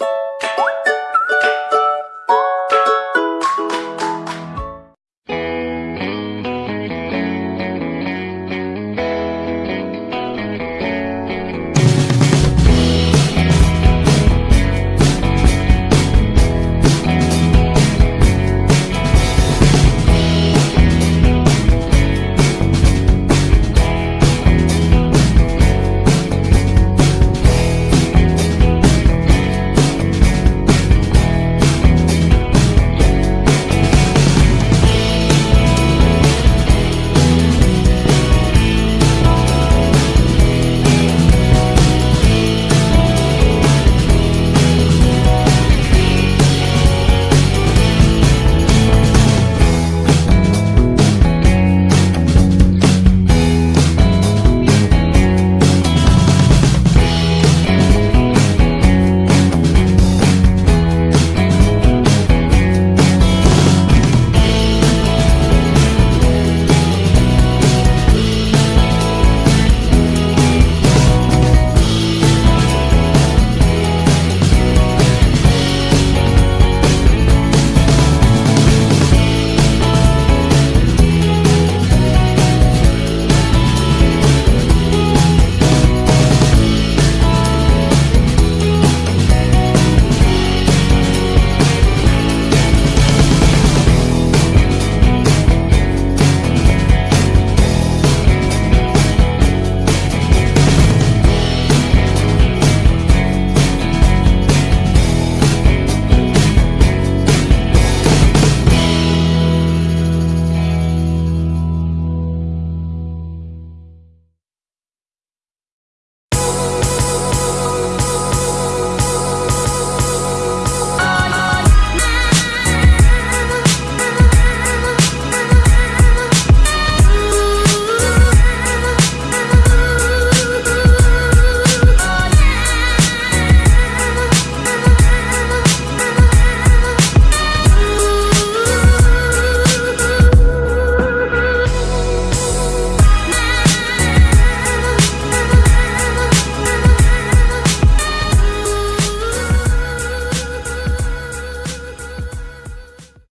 you